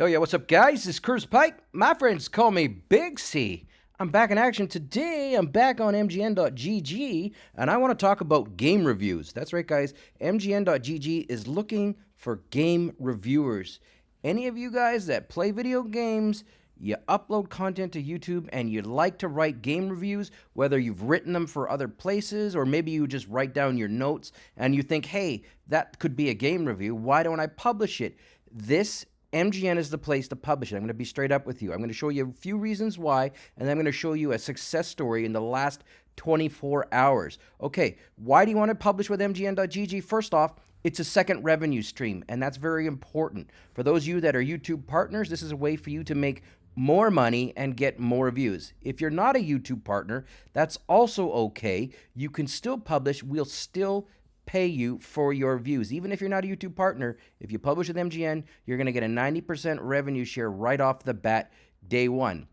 Hell yeah, what's up, guys? Is Curtis Pike. My friends call me Big C. I'm back in action today. I'm back on MGN.GG, and I want to talk about game reviews. That's right, guys. MGN.GG is looking for game reviewers. Any of you guys that play video games, you upload content to YouTube, and you like to write game reviews, whether you've written them for other places or maybe you just write down your notes and you think, hey, that could be a game review. Why don't I publish it? This MGN is the place to publish it. I'm going to be straight up with you. I'm going to show you a few reasons why, and I'm going to show you a success story in the last 24 hours. Okay, why do you want to publish with MGN.GG? First off, it's a second revenue stream, and that's very important. For those of you that are YouTube partners, this is a way for you to make more money and get more views. If you're not a YouTube partner, that's also okay. You can still publish. We'll still pay you for your views. Even if you're not a YouTube partner, if you publish with MGN, you're going to get a 90% revenue share right off the bat day one.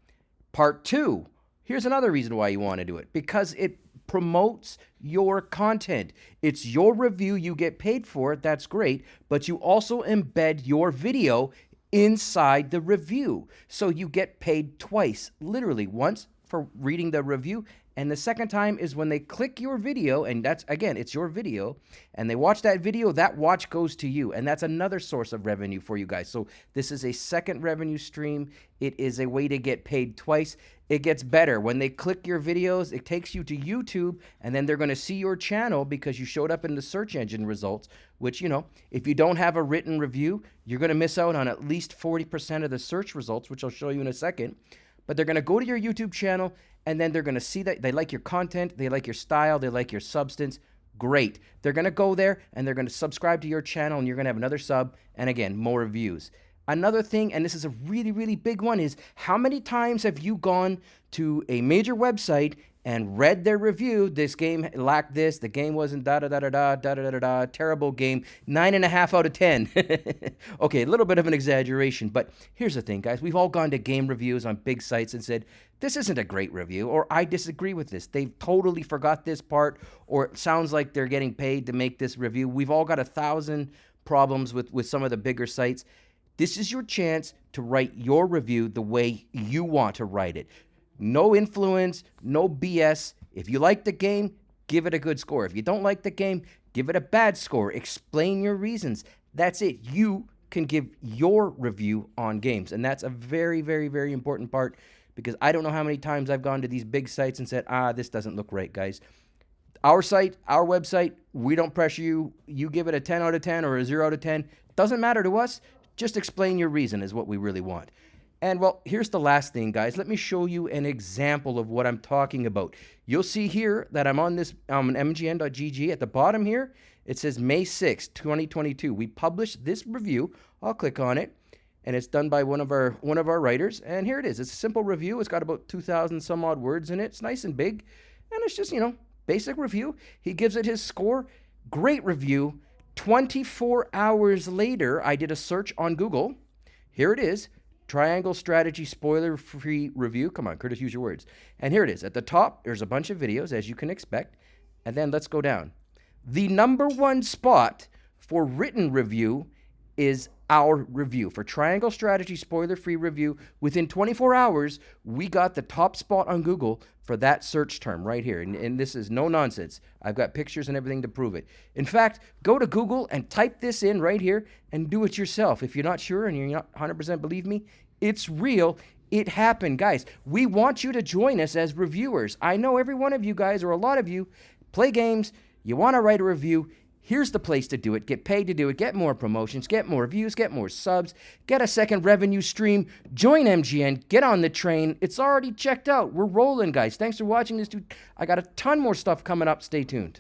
Part two, here's another reason why you want to do it because it promotes your content. It's your review, you get paid for it, that's great, but you also embed your video inside the review. So you get paid twice, literally once for reading the review and the second time is when they click your video, and that's again, it's your video, and they watch that video, that watch goes to you. And that's another source of revenue for you guys. So this is a second revenue stream. It is a way to get paid twice. It gets better. When they click your videos, it takes you to YouTube, and then they're going to see your channel because you showed up in the search engine results, which, you know, if you don't have a written review, you're going to miss out on at least 40% of the search results, which I'll show you in a second but they're going to go to your YouTube channel and then they're going to see that they like your content, they like your style, they like your substance. Great. They're going to go there and they're going to subscribe to your channel and you're going to have another sub and again, more views. Another thing, and this is a really, really big one, is how many times have you gone to a major website and read their review. This game lacked this. The game wasn't da da da da da da da da da. Terrible game. Nine and a half out of ten. okay, a little bit of an exaggeration, but here's the thing, guys. We've all gone to game reviews on big sites and said this isn't a great review, or I disagree with this. They've totally forgot this part, or it sounds like they're getting paid to make this review. We've all got a thousand problems with with some of the bigger sites. This is your chance to write your review the way you want to write it. No influence, no BS. If you like the game, give it a good score. If you don't like the game, give it a bad score. Explain your reasons. That's it. You can give your review on games. And that's a very, very, very important part because I don't know how many times I've gone to these big sites and said, ah, this doesn't look right, guys. Our site, our website, we don't pressure you. You give it a 10 out of 10 or a 0 out of 10. Doesn't matter to us. Just explain your reason is what we really want. And well, here's the last thing, guys. Let me show you an example of what I'm talking about. You'll see here that I'm on this um, mgn.gg. At the bottom here, it says May 6, 2022. We published this review. I'll click on it, and it's done by one of our one of our writers. And here it is. It's a simple review. It's got about 2,000 some odd words in it. It's nice and big, and it's just you know basic review. He gives it his score. Great review. 24 hours later, I did a search on Google. Here it is. Triangle Strategy spoiler free review. Come on, Curtis, use your words. And here it is. At the top, there's a bunch of videos, as you can expect. And then let's go down. The number one spot for written review is our review. For Triangle Strategy spoiler free review, within 24 hours, we got the top spot on Google for that search term right here. And, and, this is no nonsense. I've got pictures and everything to prove it. In fact, go to Google and type this in right here and do it yourself. If you're not sure and you're not 100% believe me, it's real. It happened, guys. We want you to join us as reviewers. I know every one of you guys, or a lot of you, play games. You want to write a review. Here's the place to do it. Get paid to do it. Get more promotions. Get more views. Get more subs. Get a second revenue stream. Join MGN. Get on the train. It's already checked out. We're rolling, guys. Thanks for watching this. Dude. I got a ton more stuff coming up. Stay tuned.